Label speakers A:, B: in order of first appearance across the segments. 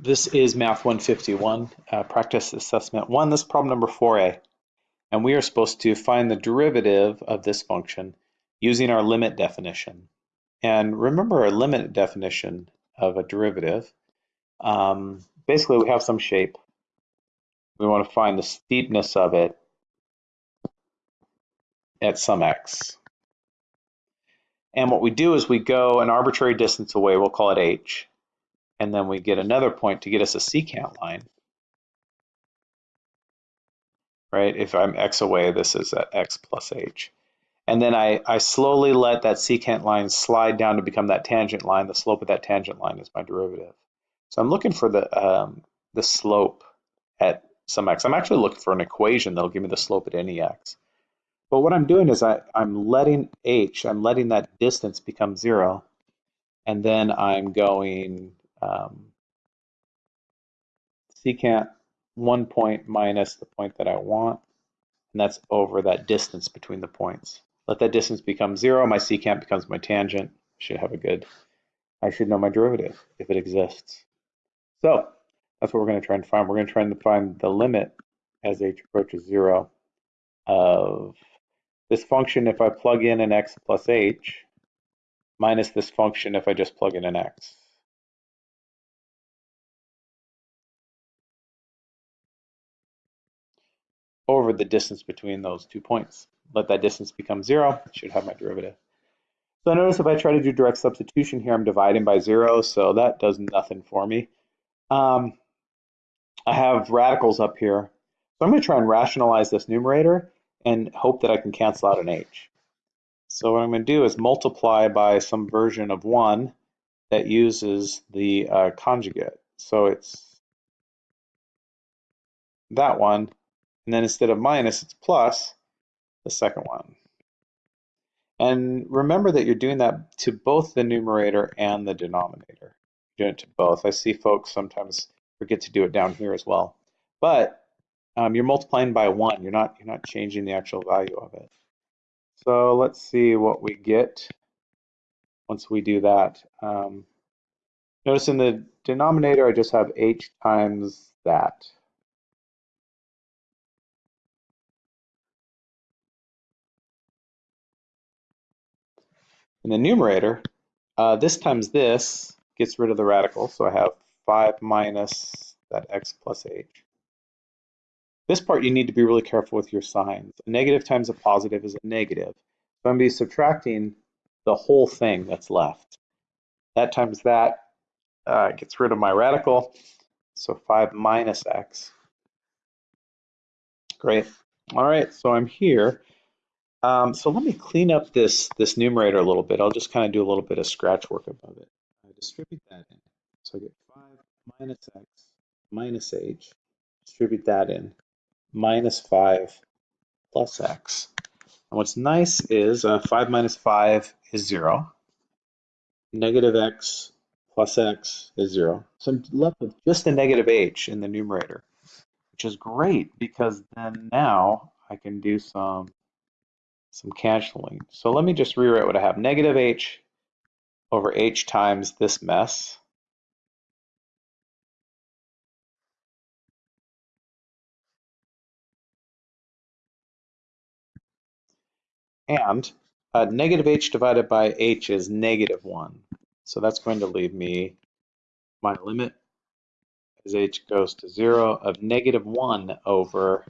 A: This is Math 151, uh, Practice Assessment 1. This is problem number 4a. And we are supposed to find the derivative of this function using our limit definition. And remember our limit definition of a derivative. Um, basically, we have some shape. We want to find the steepness of it at some x. And what we do is we go an arbitrary distance away, we'll call it h, and then we get another point to get us a secant line. Right, if I'm x away, this is at x plus h. And then I, I slowly let that secant line slide down to become that tangent line. The slope of that tangent line is my derivative. So I'm looking for the, um, the slope at some x. I'm actually looking for an equation that'll give me the slope at any x. But what I'm doing is I, I'm letting h, I'm letting that distance become zero. And then I'm going um, secant one point minus the point that I want, and that's over that distance between the points. Let that distance become zero, my secant becomes my tangent. Should have a good, I should know my derivative if it exists. So that's what we're going to try and find. We're going to try and find the limit as h approaches zero of this function if I plug in an x plus h minus this function if I just plug in an x. over the distance between those two points. Let that distance become zero, I should have my derivative. So notice if I try to do direct substitution here, I'm dividing by zero, so that does nothing for me. Um, I have radicals up here. So I'm going to try and rationalize this numerator and hope that I can cancel out an h. So what I'm going to do is multiply by some version of 1 that uses the uh, conjugate. So it's that one and then instead of minus, it's plus the second one. And remember that you're doing that to both the numerator and the denominator. You're doing it to both. I see folks sometimes forget to do it down here as well. But um, you're multiplying by one. You're not, you're not changing the actual value of it. So let's see what we get once we do that. Um, notice in the denominator, I just have h times that. In the numerator, uh, this times this gets rid of the radical, so I have 5 minus that x plus h. This part you need to be really careful with your signs. A negative times a positive is a negative. So I'm going to be subtracting the whole thing that's left. That times that uh, gets rid of my radical, so 5 minus x. Great. All right, so I'm here um, so let me clean up this, this numerator a little bit. I'll just kind of do a little bit of scratch work above it. I distribute that in. So I get 5 minus x minus h. Distribute that in. Minus 5 plus x. And what's nice is uh, 5 minus 5 is 0. Negative x plus x is 0. So I'm left with just a negative h in the numerator, which is great because then now I can do some some canceling. So let me just rewrite what I have. Negative h over h times this mess. And uh, negative h divided by h is negative 1. So that's going to leave me my limit as h goes to 0 of negative 1 over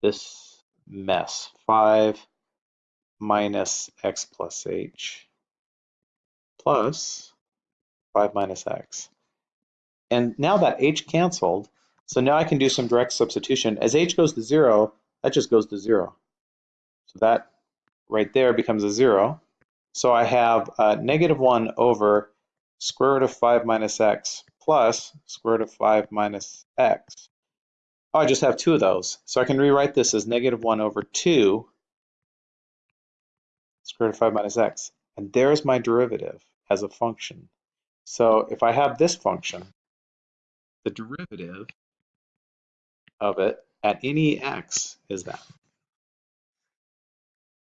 A: this mess, 5 minus x plus h plus 5 minus x. And now that h canceled, so now I can do some direct substitution. As h goes to 0, that just goes to 0. So that right there becomes a 0. So I have uh, negative 1 over square root of 5 minus x plus square root of 5 minus x. Oh, I just have two of those. So I can rewrite this as negative 1 over 2 square root of 5 minus x. And there's my derivative as a function. So if I have this function, the derivative of it at any x is that.